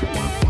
Bye.